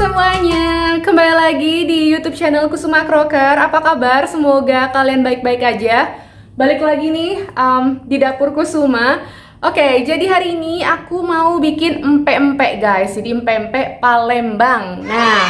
semuanya, kembali lagi di YouTube channel Kusuma Crocker. Apa kabar? Semoga kalian baik-baik aja. Balik lagi nih um, di dapur Kusuma. Oke, jadi hari ini aku mau bikin empek-empek guys. Jadi empek-empek Palembang. Nah,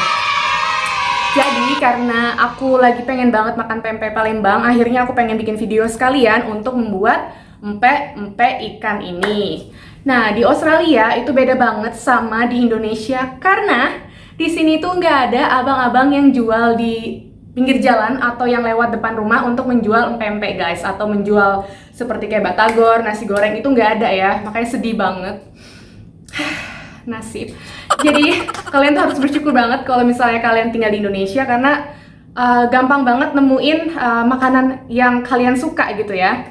jadi karena aku lagi pengen banget makan pempek Palembang, akhirnya aku pengen bikin video sekalian untuk membuat empek-empek ikan ini. Nah, di Australia itu beda banget sama di Indonesia karena di sini tuh nggak ada abang-abang yang jual di pinggir jalan atau yang lewat depan rumah untuk menjual empek-empek guys. Atau menjual seperti kayak batagor, nasi goreng itu nggak ada ya. Makanya sedih banget. Nasib. Jadi kalian tuh harus bersyukur banget kalau misalnya kalian tinggal di Indonesia karena uh, gampang banget nemuin uh, makanan yang kalian suka gitu ya.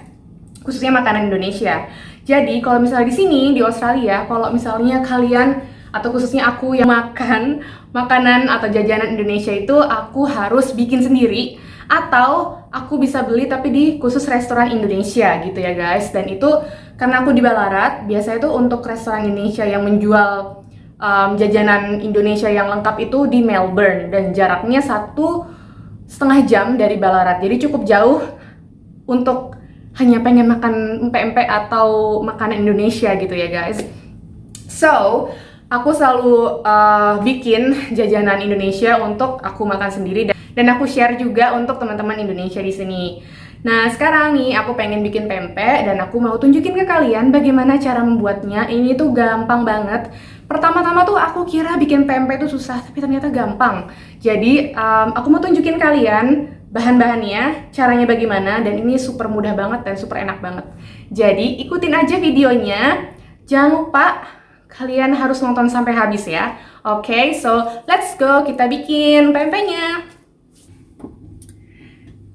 Khususnya makanan Indonesia. Jadi kalau misalnya di sini di Australia kalau misalnya kalian atau khususnya aku yang makan makanan atau jajanan Indonesia itu aku harus bikin sendiri. Atau aku bisa beli tapi di khusus restoran Indonesia gitu ya guys. Dan itu karena aku di Balarat biasanya itu untuk restoran Indonesia yang menjual um, jajanan Indonesia yang lengkap itu di Melbourne. Dan jaraknya satu setengah jam dari Balarat jadi cukup jauh untuk hanya pengen makan empek-empek atau makanan Indonesia gitu ya guys. So aku selalu uh, bikin jajanan Indonesia untuk aku makan sendiri dan, aku share juga untuk teman-teman Indonesia di sini. Nah sekarang nih aku pengen bikin pempek dan aku mau tunjukin ke kalian bagaimana cara membuatnya. Ini tuh gampang banget. Pertama-tama tuh aku kira bikin pempek itu susah, tapi ternyata gampang. Jadi um, aku mau tunjukin kalian bahan-bahannya, caranya bagaimana, dan ini super mudah banget dan super enak banget. Jadi ikutin aja videonya. Jangan lupa Kalian harus nonton sampai habis ya. Oke, okay, so let's go kita bikin pempeknya.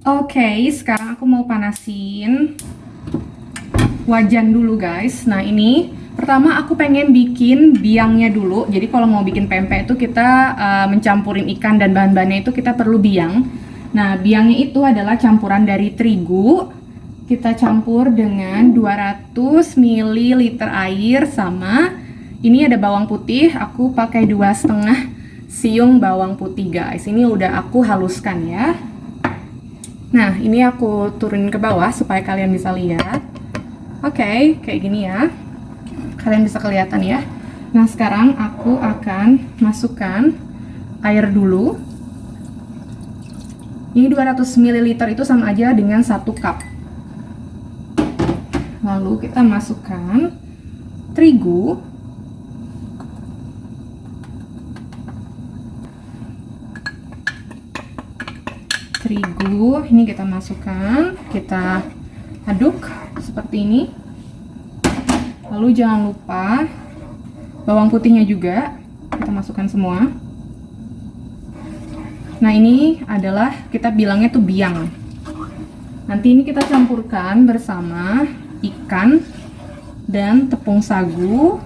Oke, okay, sekarang aku mau panasin wajan dulu guys. Nah ini pertama aku pengen bikin biangnya dulu. Jadi kalau mau bikin pempek itu kita uh, mencampurin ikan dan bahan-bahannya itu kita perlu biang. Nah biangnya itu adalah campuran dari terigu. Kita campur dengan 200 ml air sama ini ada bawang putih, aku pakai dua setengah siung bawang putih guys. Ini udah aku haluskan ya. Nah, ini aku turunin ke bawah supaya kalian bisa lihat. Oke, okay, kayak gini ya. Kalian bisa kelihatan ya. Nah, sekarang aku akan masukkan air dulu. Ini 200 ml itu sama aja dengan satu cup. Lalu kita masukkan terigu terigu. Ini kita masukkan. Kita aduk seperti ini. Lalu jangan lupa bawang putihnya juga. Kita masukkan semua. Nah ini adalah kita bilangnya tuh biang. Nanti ini kita campurkan bersama ikan dan tepung sagu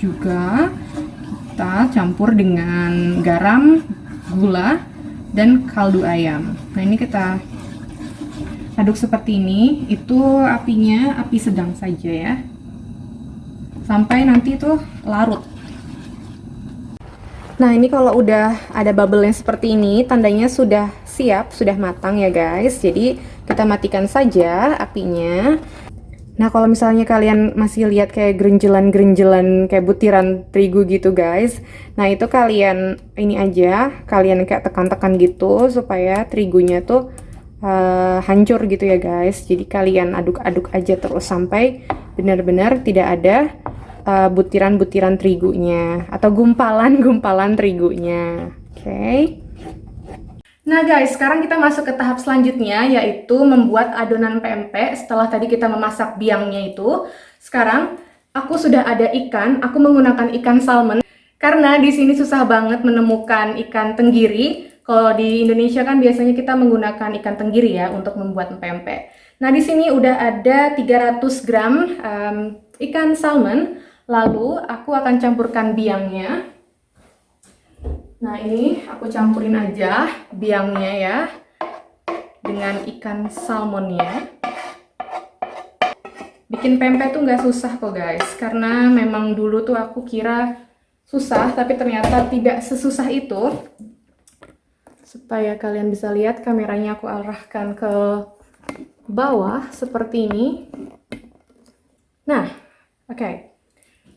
juga. Kita campur dengan garam gula dan kaldu ayam. Nah ini kita aduk seperti ini. Itu apinya api sedang saja ya. Sampai nanti itu larut. Nah ini kalau udah ada bubble yang seperti ini tandanya sudah siap sudah matang ya guys. Jadi kita matikan saja apinya Nah kalau misalnya kalian masih lihat kayak gerenjelan-gerenjelan kayak butiran terigu gitu guys Nah itu kalian ini aja kalian kayak tekan-tekan gitu supaya terigunya tuh uh, hancur gitu ya guys Jadi kalian aduk-aduk aja terus sampai benar-benar tidak ada eh, butiran-butiran uh, terigunya Atau gumpalan-gumpalan terigunya Oke okay. Nah guys, sekarang kita masuk ke tahap selanjutnya yaitu membuat adonan pempek setelah tadi kita memasak biangnya itu. Sekarang aku sudah ada ikan, aku menggunakan ikan salmon karena di sini susah banget menemukan ikan tenggiri. Kalau di Indonesia kan biasanya kita menggunakan ikan tenggiri ya untuk membuat pempek. Nah di sini udah ada 300 gram um, ikan salmon. Lalu aku akan campurkan biangnya. Nah ini aku campurin aja biangnya ya dengan ikan salmonnya. Bikin pempek tuh nggak susah kok guys, karena memang dulu tuh aku kira susah, tapi ternyata tidak sesusah itu. Supaya kalian bisa lihat kameranya aku arahkan ke bawah seperti ini. Nah, oke. Okay.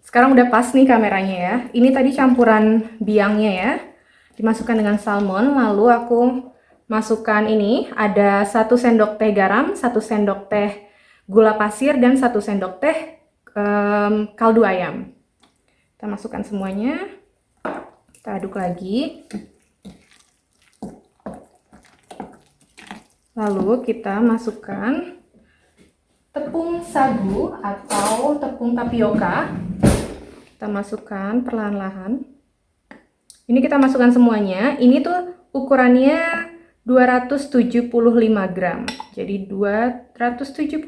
Sekarang udah pas nih kameranya ya. Ini tadi campuran biangnya ya. Dimasukkan dengan salmon, lalu aku masukkan ini ada satu sendok teh garam, satu sendok teh gula pasir, dan satu sendok teh um, kaldu ayam. Kita masukkan semuanya. Kita aduk lagi. Lalu kita masukkan tepung sagu atau tepung tapioka. Kita masukkan perlahan-lahan. Ini kita masukkan semuanya. Ini tuh ukurannya 275 gram. Jadi 275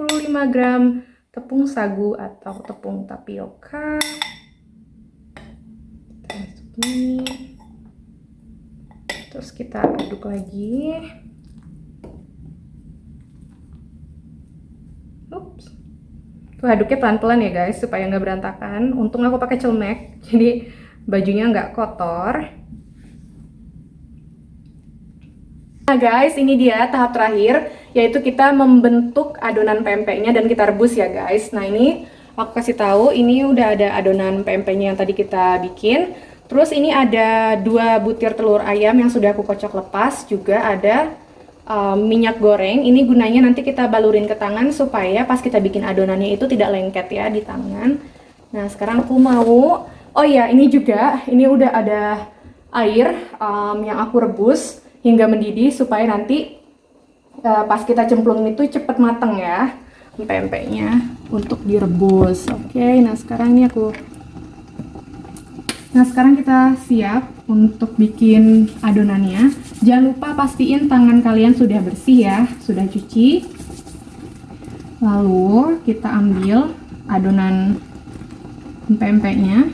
gram tepung sagu atau tepung tapioka. Kita masukin. Terus kita aduk lagi. Ups. Tuh aduknya pelan-pelan ya guys, supaya nggak berantakan. Untung aku pakai celemek, jadi bajunya nggak kotor. Nah guys, ini dia tahap terakhir, yaitu kita membentuk adonan pempeknya dan kita rebus ya guys. Nah ini aku kasih tahu, ini udah ada adonan pempeknya yang tadi kita bikin. Terus ini ada dua butir telur ayam yang sudah aku kocok lepas, juga ada um, minyak goreng. Ini gunanya nanti kita balurin ke tangan supaya pas kita bikin adonannya itu tidak lengket ya di tangan. Nah sekarang aku mau, oh iya ini juga, ini udah ada air um, yang aku rebus hingga mendidih supaya nanti uh, pas kita cemplungin itu cepet mateng ya pempeknya untuk direbus. Oke, nah sekarang ini aku Nah sekarang kita siap untuk bikin adonannya. Jangan lupa pastiin tangan kalian sudah bersih ya, sudah cuci. Lalu kita ambil adonan pempeknya.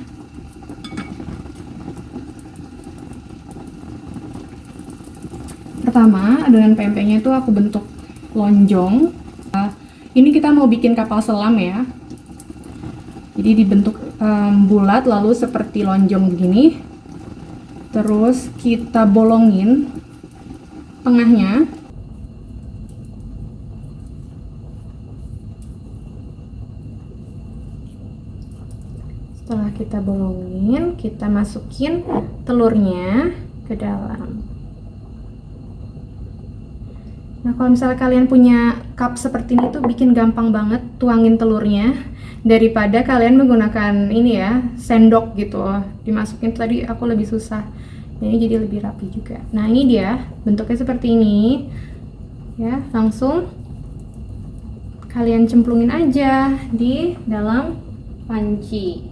Pertama, adonan pempeknya itu aku bentuk lonjong. Ini kita mau bikin kapal selam ya. Jadi dibentuk um, bulat lalu seperti lonjong begini terus kita bolongin tengahnya setelah kita bolongin kita masukin telurnya ke dalam nah kalau misalnya kalian punya cup seperti ini tuh bikin gampang banget tuangin telurnya daripada kalian menggunakan ini ya sendok gitu. Dimasukin tadi aku lebih susah. Ini jadi lebih rapi juga. Nah ini dia bentuknya seperti ini. Ya langsung kalian cemplungin aja di dalam panci.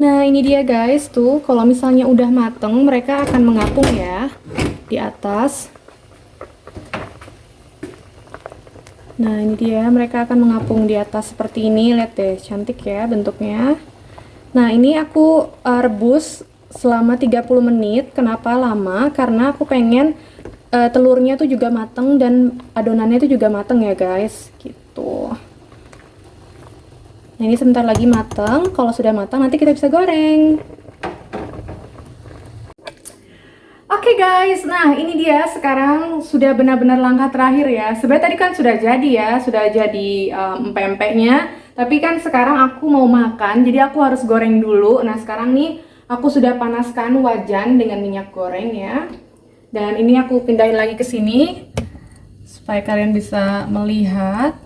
Nah ini dia guys tuh. Kalau misalnya udah mateng mereka akan mengapung ya di atas. Nah ini dia. Mereka akan mengapung di atas seperti ini. Lihat deh cantik ya bentuknya. Nah ini aku uh, rebus selama 30 menit. Kenapa lama? Karena aku pengen uh, telurnya tuh juga mateng dan adonannya itu juga mateng ya guys. Gitu. Nah ini sebentar lagi mateng. Kalau sudah matang nanti kita bisa goreng Oke okay guys, nah ini dia sekarang sudah benar-benar langkah terakhir ya. Sebenarnya tadi kan sudah jadi ya, sudah jadi um. Tapi kan sekarang aku mau makan, jadi aku harus goreng dulu. Nah sekarang nih aku sudah panaskan wajan dengan minyak goreng ya. Dan ini aku pindahin lagi ke sini supaya kalian bisa melihat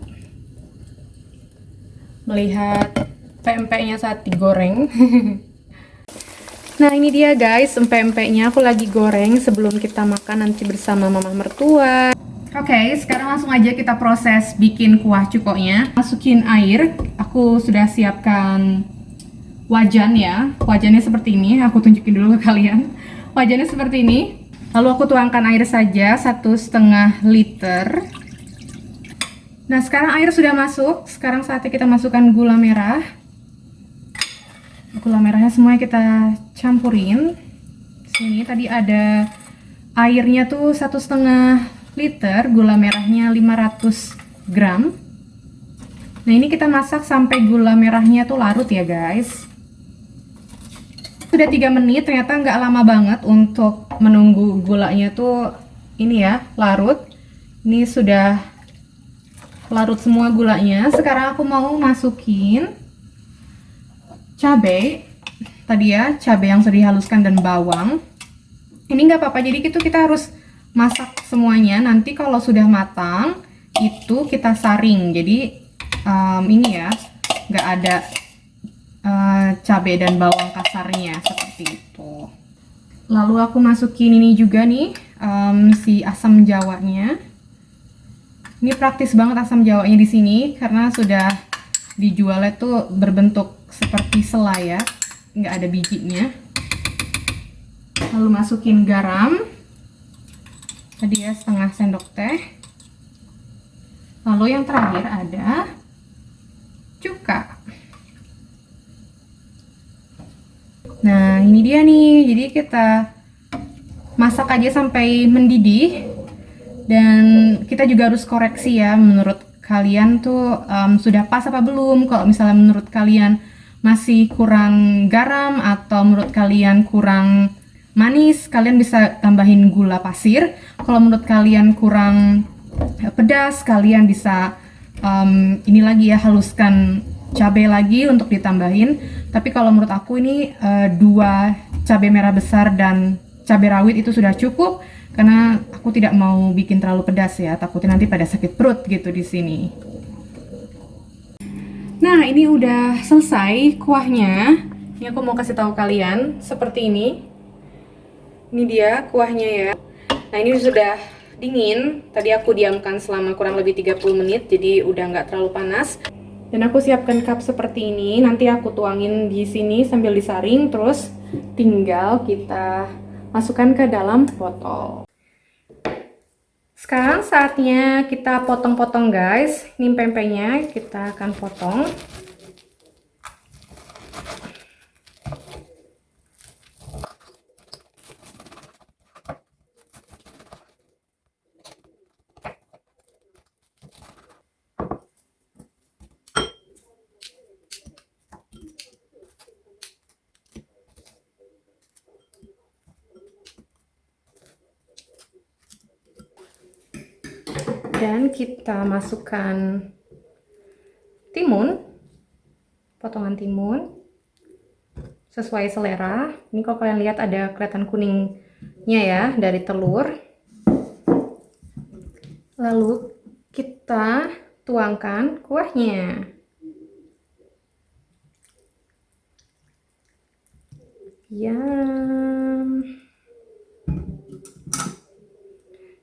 melihat pempeknya saat digoreng. Nah ini dia guys empek-empeknya aku lagi goreng sebelum kita makan nanti bersama mama mertua. Oke okay, sekarang langsung aja kita proses bikin kuah cukoknya. Masukin air, aku sudah siapkan wajan ya. Wajannya seperti ini, aku tunjukin dulu ke kalian. Wajannya seperti ini. Lalu aku tuangkan air saja satu setengah liter. Nah sekarang air sudah masuk. Sekarang saatnya kita masukkan gula merah gula merahnya semuanya kita campurin sini tadi ada airnya tuh satu setengah liter gula merahnya 500 gram nah ini kita masak sampai gula merahnya tuh larut ya guys Sudah tiga menit, ternyata nggak lama banget untuk menunggu gulanya tuh ini ya, larut. Ini sudah larut semua gulanya. Sekarang aku mau masukin cabai. Tadi ya, cabai yang sudah dihaluskan dan bawang. Ini nggak apa-apa, jadi itu kita harus masak semuanya. Nanti kalau sudah matang, itu kita saring. Jadi um, ini ya, nggak ada uh, cabai dan bawang kasarnya seperti itu. Lalu aku masukin ini juga nih um, si asam jawanya. Ini praktis banget asam jawanya di sini karena sudah dijualnya tuh berbentuk seperti selai ya, nggak ada bijinya. Lalu masukin garam, tadi ya setengah sendok teh. Lalu yang terakhir ada cuka. Nah, ini dia nih. Jadi kita masak aja sampai mendidih. Dan kita juga harus koreksi ya menurut kalian tuh um, sudah pas apa belum. Kalau misalnya menurut kalian masih kurang garam atau menurut kalian kurang manis, kalian bisa tambahin gula pasir. Kalau menurut kalian kurang pedas, kalian bisa um, ini lagi ya haluskan cabai lagi untuk ditambahin tapi kalau menurut aku ini uh, dua cabai merah besar dan cabai rawit itu sudah cukup karena aku tidak mau bikin terlalu pedas ya takutnya nanti pada sakit perut gitu di sini. Nah ini udah selesai kuahnya. Ini aku mau kasih tahu kalian seperti ini. Ini dia kuahnya ya. Nah ini sudah dingin. Tadi aku diamkan selama kurang lebih 30 menit jadi udah nggak terlalu panas. Dan aku siapkan cup seperti ini, nanti aku tuangin di sini sambil disaring, terus tinggal kita masukkan ke dalam botol. Sekarang saatnya kita potong-potong guys, ini pempeknya kita akan potong. dan kita masukkan timun potongan timun sesuai selera. Ini kalau kalian lihat ada kelihatan kuningnya ya dari telur. Lalu kita tuangkan kuahnya. Yum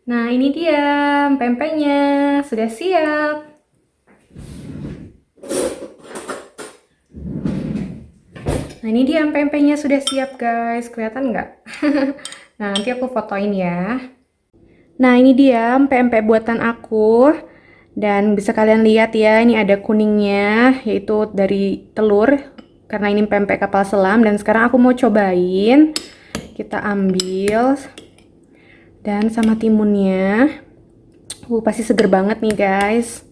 Nah, ini dia pempeknya sudah siap. Nah, ini dia pempeknya sudah siap, guys. Kelihatan nggak? nah, nanti aku fotoin ya. Nah, ini dia pempek buatan aku. Dan bisa kalian lihat ya, ini ada kuningnya, yaitu dari telur. Karena ini pempek kapal selam. Dan sekarang aku mau cobain. Kita ambil dan sama timunnya uh pasti seger banget nih guys.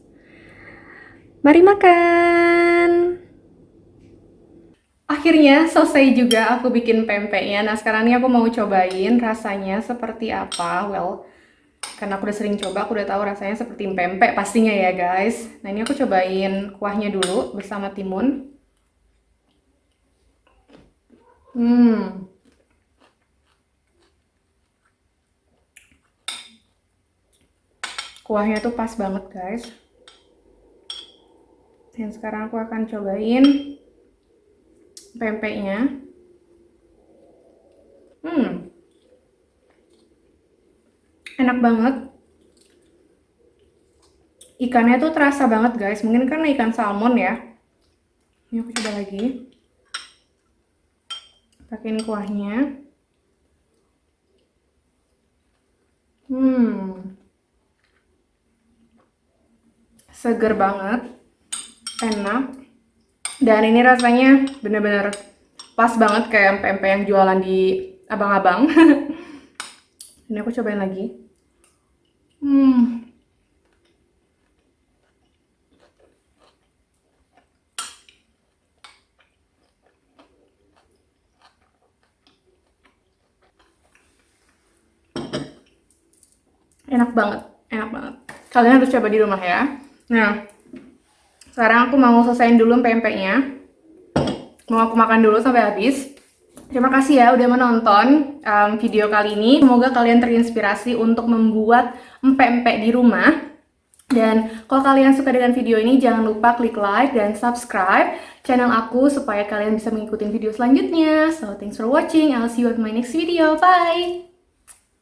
Mari makan. Akhirnya selesai juga aku bikin pempeknya. Nah sekarang ini aku mau cobain rasanya seperti apa. Well karena aku udah sering coba aku udah tahu rasanya seperti pempek pastinya ya guys. Nah ini aku cobain kuahnya dulu bersama timun. Hmm kuahnya tuh pas banget guys. Dan sekarang aku akan cobain pempeknya. Hmm. Enak banget. Ikannya tuh terasa banget guys. Mungkin karena ikan salmon ya. Ini aku coba lagi. Pakein kuahnya. Hmm seger banget, enak. Dan ini rasanya bener-bener pas banget kayak pempek yang jualan di abang-abang. ini aku cobain lagi. Hmm. Enak banget, enak banget. Kalian harus coba di rumah ya nah sekarang aku mau selesaiin dulu pempeknya mau aku makan dulu sampai habis Terima kasih ya udah menonton um, video kali ini. Semoga kalian terinspirasi untuk membuat empek-empek di rumah. Dan kalau kalian suka dengan video ini, jangan lupa klik like dan subscribe channel aku supaya kalian bisa mengikuti video selanjutnya. So, thanks for watching. I'll see you at my next video. Bye!